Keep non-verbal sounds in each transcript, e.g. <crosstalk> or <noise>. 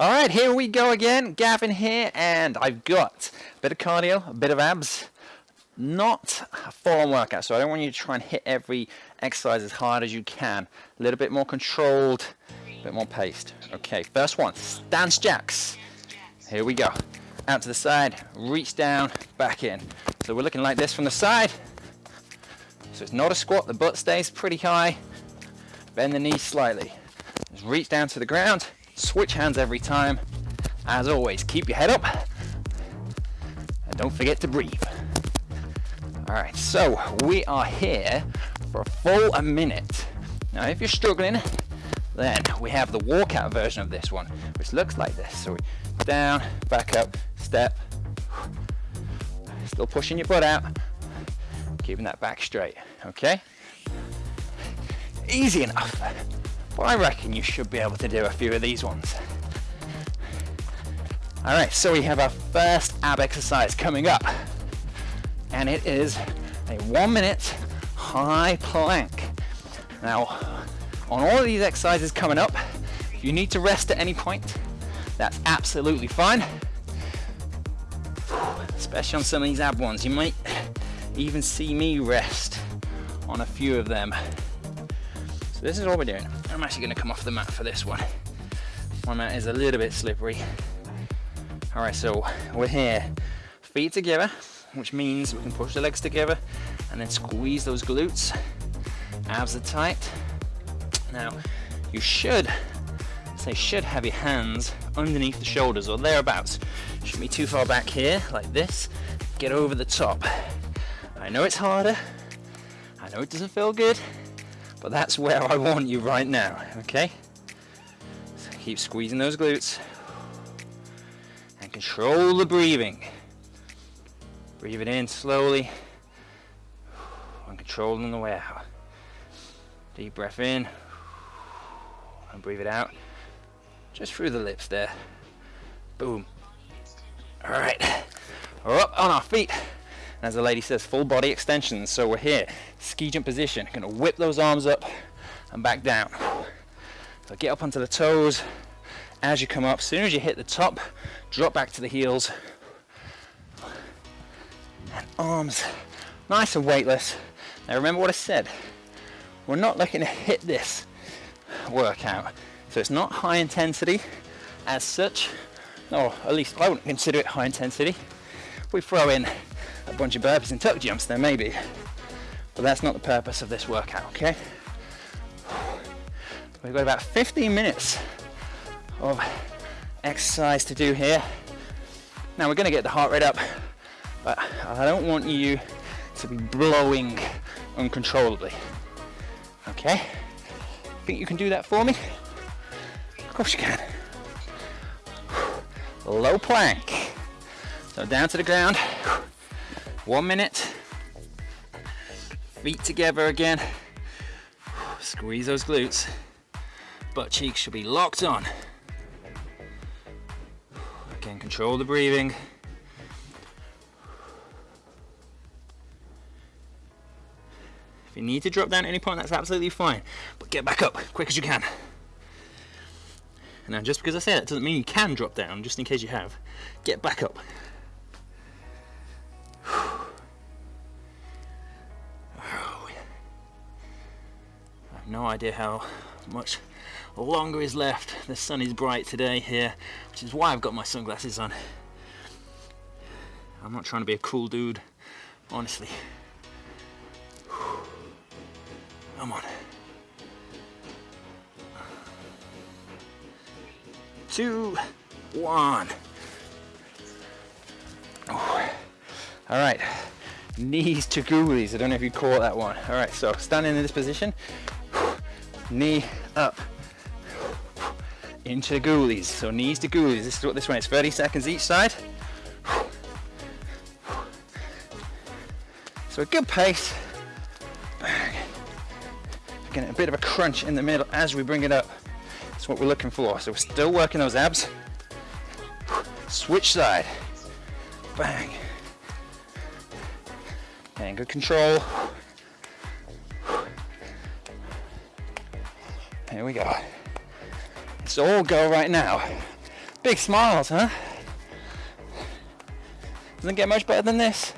All right, here we go again. Gavin here, and I've got a bit of cardio, a bit of abs. Not a full-on workout, so I don't want you to try and hit every exercise as hard as you can. A little bit more controlled, a bit more paced. Okay, first one, stance jacks. Here we go. Out to the side, reach down, back in. So we're looking like this from the side. So it's not a squat, the butt stays pretty high. Bend the knees slightly. Just reach down to the ground, Switch hands every time. As always, keep your head up and don't forget to breathe. All right, so we are here for a full a minute. Now, if you're struggling, then we have the walkout version of this one, which looks like this. So we down, back up, step, still pushing your butt out, keeping that back straight, okay? Easy enough. I reckon you should be able to do a few of these ones. All right, so we have our first ab exercise coming up. And it is a one minute high plank. Now, on all of these exercises coming up, if you need to rest at any point. That's absolutely fine. Especially on some of these ab ones. You might even see me rest on a few of them. So this is what we're doing. I'm actually gonna come off the mat for this one. My mat is a little bit slippery. All right, so we're here, feet together, which means we can push the legs together and then squeeze those glutes. Abs are tight. Now, you should, say should have your hands underneath the shoulders or thereabouts. Shouldn't be too far back here, like this. Get over the top. I know it's harder. I know it doesn't feel good. But that's where I want you right now, okay? So keep squeezing those glutes. And control the breathing. Breathe it in slowly. And controlling the way out. Deep breath in. And breathe it out. Just through the lips there. Boom. Alright. We're up on our feet as the lady says, full body extensions. So we're here, ski jump position. Gonna whip those arms up and back down. So get up onto the toes as you come up. As soon as you hit the top, drop back to the heels. And arms nice and weightless. Now remember what I said. We're not looking to hit this workout. So it's not high intensity as such, or at least I wouldn't consider it high intensity. We throw in a bunch of burpees and tuck jumps there maybe. But that's not the purpose of this workout, okay? We've got about 15 minutes of exercise to do here. Now we're gonna get the heart rate up, but I don't want you to be blowing uncontrollably. Okay? Think you can do that for me? Of course you can. Low plank. So down to the ground. One minute. Feet together again. Squeeze those glutes. Butt cheeks should be locked on. Again, control the breathing. If you need to drop down at any point, that's absolutely fine. But get back up, quick as you can. And now, just because I say that doesn't mean you can drop down, just in case you have. Get back up. No idea how much longer is left. The sun is bright today here, which is why I've got my sunglasses on. I'm not trying to be a cool dude, honestly. Come on. Two, one. Right, knees to ghoulies. I don't know if you call that one. All right, so standing in this position, knee up, into the. So knees to ghoulies. This is what this one is. 30 seconds each side. So a good pace. Getting a bit of a crunch in the middle as we bring it up. That's what we're looking for. So we're still working those abs. Switch side. Bang. Good control. Here we go. It's all go right now. Big smiles, huh? Doesn't get much better than this.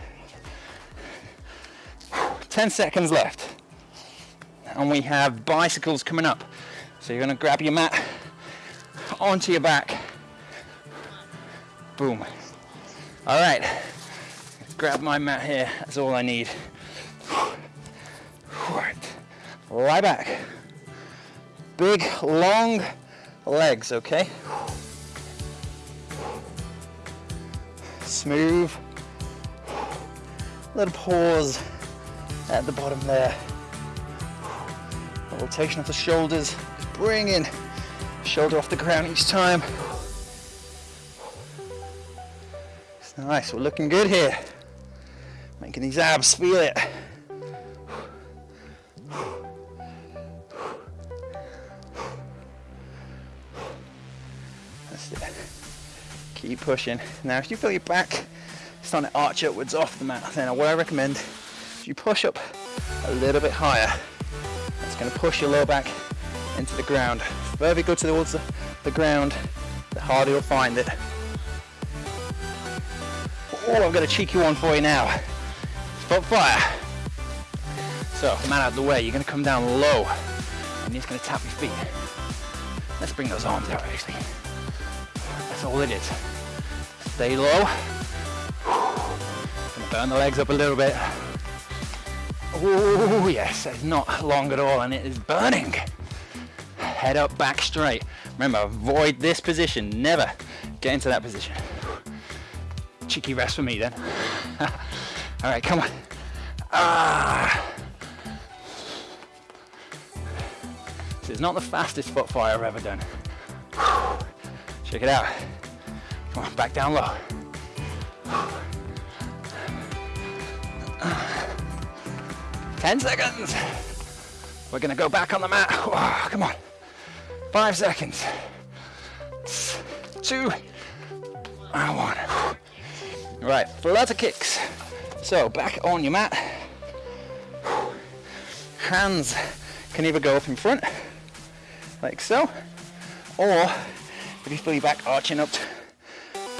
10 seconds left. And we have bicycles coming up. So you're gonna grab your mat onto your back. Boom. All right, grab my mat here, that's all I need. Right. Lie back. Big, long legs, okay? Smooth. Little pause at the bottom there. rotation of the shoulders. Bring in shoulder off the ground each time. It's nice, we're looking good here. Making these abs feel it. That's it. Keep pushing. Now if you feel your back starting to arch upwards off the mat, then what I recommend is you push up a little bit higher. That's going to push your lower back into the ground. The further you go towards the, the ground, the harder you'll find it. Oh, I've got a cheeky one for you now. Foot fire. So, man out of the way, you're gonna come down low and you're just gonna tap your feet. Let's bring those arms out actually. That's all it is. Stay low. Gonna burn the legs up a little bit. Oh yes, it's not long at all and it is burning. Head up, back straight. Remember, avoid this position. Never get into that position. Cheeky rest for me then. <laughs> all right, come on. Ah. This is not the fastest foot fire I've ever done. Check it out. Come on, back down low. Ten seconds. We're gonna go back on the mat. Oh, come on. Five seconds. Two. And one. Right, flutter kicks. So back on your mat. Hands can either go up in front, like so, or if you feel your back arching up,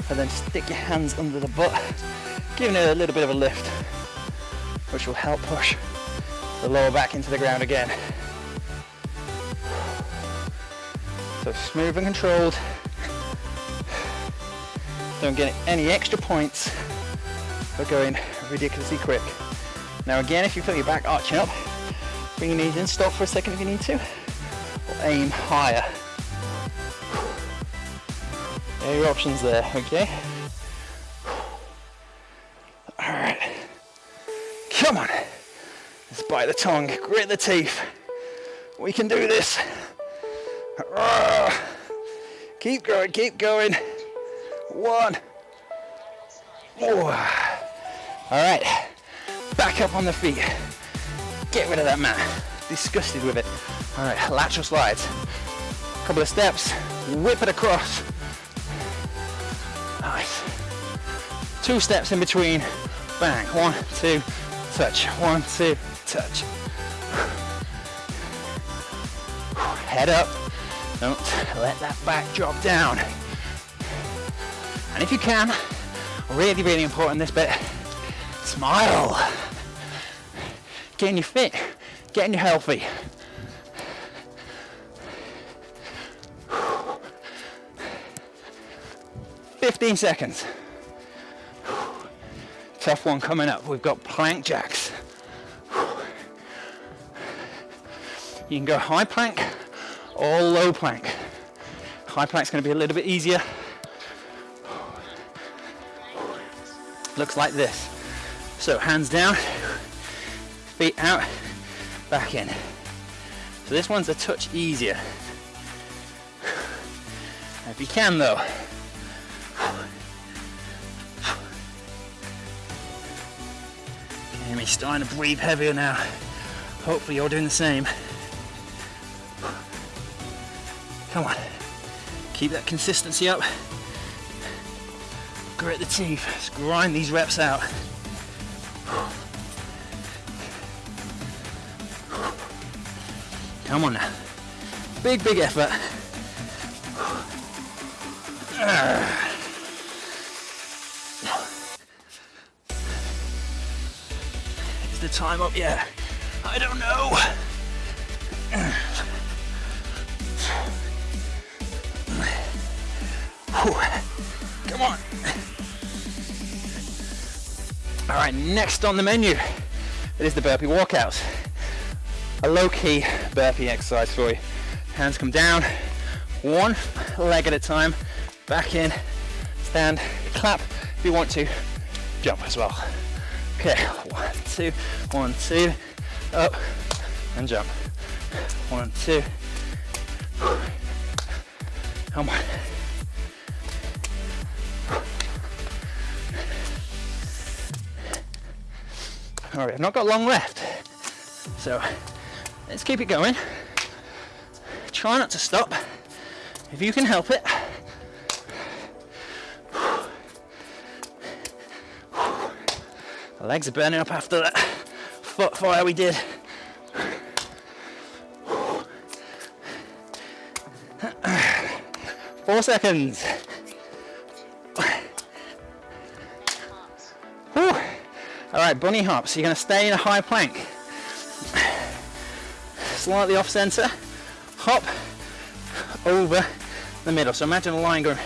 and then stick your hands under the butt, giving it a little bit of a lift, which will help push the lower back into the ground again. So smooth and controlled. Don't get any extra points for going ridiculously quick. Now again, if you feel your back arching up, bring your knees in, stop for a second if you need to, or aim higher. There are your options there, okay? Alright. Come on. Let's bite the tongue, grit the teeth. We can do this. Keep going, keep going. One. All right, back up on the feet. Get rid of that mat. Disgusted with it. All right, lateral slides. Couple of steps, whip it across. Nice. Two steps in between. Bang. One, two, touch. One, two, touch. Head up. Don't let that back drop down. And if you can, really, really important this bit, smile. Getting you fit, getting you healthy. Fifteen seconds. Tough one coming up. We've got plank jacks. You can go high plank or low plank. High plank's going to be a little bit easier. Looks like this. So hands down, feet out, back in. So this one's a touch easier. If you can though, Getting me starting to breathe heavier now. Hopefully you're doing the same. Come on. Keep that consistency up. Grit the teeth. Let's grind these reps out. Come on now. Big, big effort. Is the time up yet? I don't know. Come on. All right, next on the menu, it is the burpee walkouts. A low-key burpee exercise for you. Hands come down, one leg at a time, back in, stand, clap if you want to, jump as well. Okay, one, two, one, two, up and jump. One, two. Come on. All right, I've not got long left. So let's keep it going. Try not to stop if you can help it. The legs are burning up after that foot fire we did. Four seconds. Whew. All right, bunny hops. You're going to stay in a high plank. Slightly off center. Hop over the middle. So imagine a line going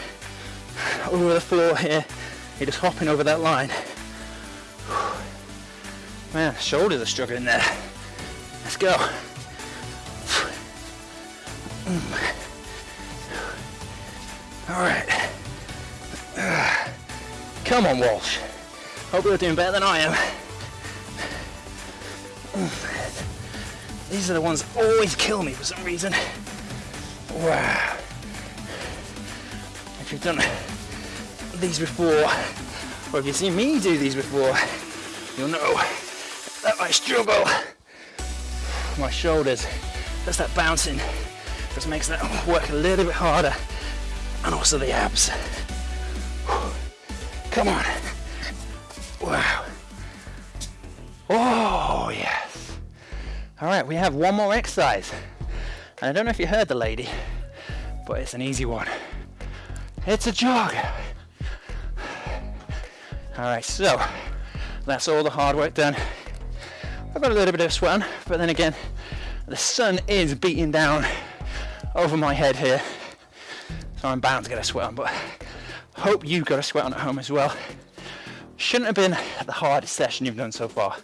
over the floor here. You're just hopping over that line. Man, shoulders are struggling there. Let's go. All right. Come on, Walsh. Hope you're doing better than I am. These are the ones that always kill me for some reason. Wow. If you've done these before, or if you've seen me do these before, you'll know that I struggle. My shoulders, just that bouncing, just makes that work a little bit harder. And also the abs. Come on. Wow. Oh, yes. All right, we have one more exercise. And I don't know if you heard the lady, but it's an easy one. It's a jog. All right, so that's all the hard work done. I've got a little bit of sweat on, but then again, the sun is beating down over my head here. So I'm bound to get a sweat on, but hope you got a sweat on at home as well. Shouldn't have been the hardest session you've done so far,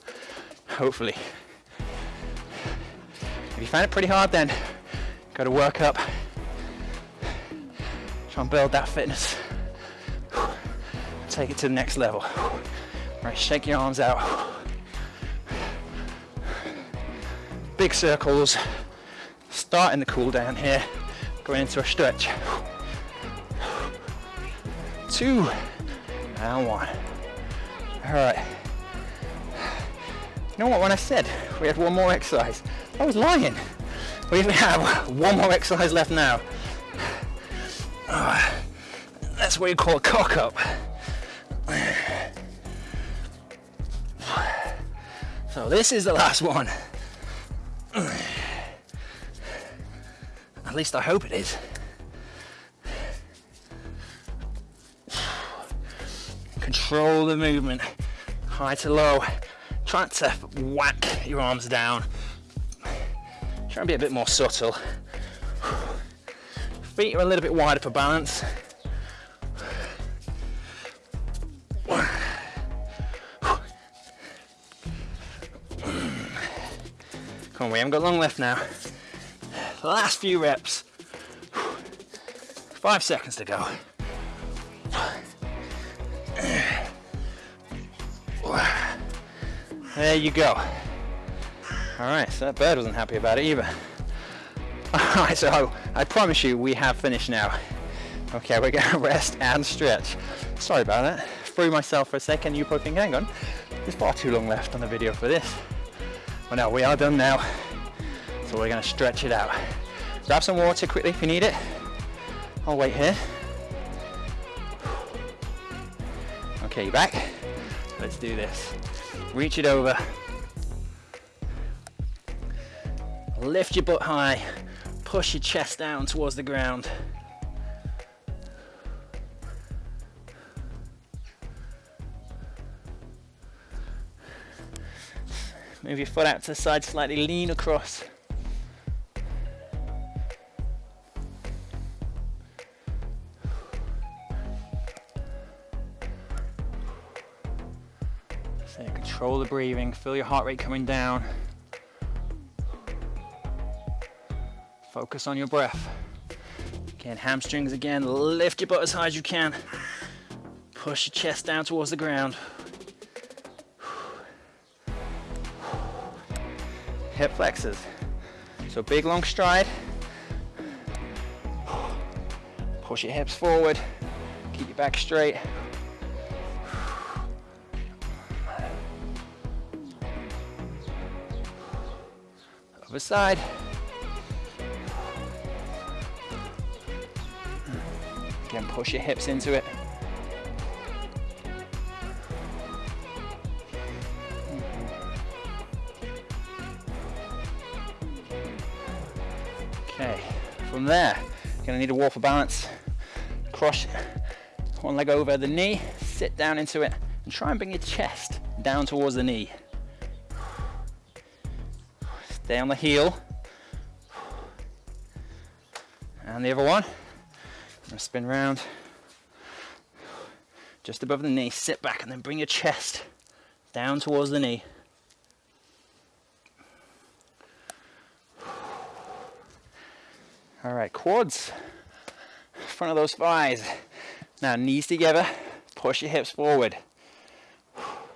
hopefully. You find it pretty hard then, got to work up. Try and build that fitness. Take it to the next level. Right, shake your arms out. Big circles. Starting the cool down here. Going into a stretch. Two and one. All right. You know what, when I said we had one more exercise, I was lying. We even have one more exercise left now. That's what you call a cock up. So this is the last one. At least I hope it is. Control the movement, high to low. Try to whack your arms down. Try and be a bit more subtle. Feet are a little bit wider for balance. Come on, we haven't got long left now. Last few reps. Five seconds to go. There you go. All right, so that bird wasn't happy about it either. <laughs> All right, so I promise you we have finished now. Okay, we're gonna <laughs> rest and stretch. Sorry about that. Threw myself for a second. You probably think, hang on, there's far too long left on the video for this. Well, no, we are done now. So we're gonna stretch it out. Grab some water quickly if you need it. I'll wait here. Okay, back. Let's do this. Reach it over. lift your butt high, push your chest down towards the ground. Move your foot out to the side slightly, lean across. So control the breathing, feel your heart rate coming down. Focus on your breath. Again, hamstrings again, lift your butt as high as you can. Push your chest down towards the ground. Hip flexors. So big long stride. Push your hips forward. Keep your back straight. Other side. Again, push your hips into it. Okay, from there, you're gonna need a wall for balance. Cross one leg over the knee, sit down into it, and try and bring your chest down towards the knee. Stay on the heel. And the other one. Gonna spin round. Just above the knee, sit back and then bring your chest down towards the knee. All right, quads, front of those thighs. Now knees together, push your hips forward.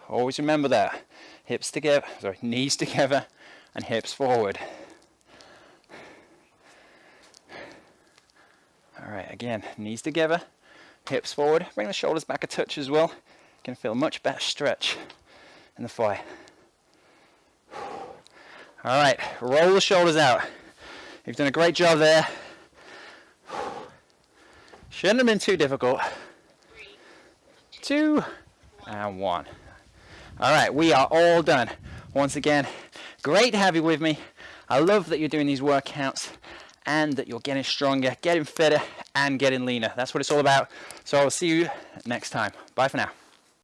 Always remember that. Hips together, sorry, knees together and hips forward. All right, again, knees together, hips forward. Bring the shoulders back a touch as well. You can feel a much better stretch in the thigh. All right, roll the shoulders out. You've done a great job there. Shouldn't have been too difficult. Two and one. All right, we are all done. Once again, great to have you with me. I love that you're doing these workouts and that you're getting stronger, getting fitter, and getting leaner. That's what it's all about. So I'll see you next time. Bye for now.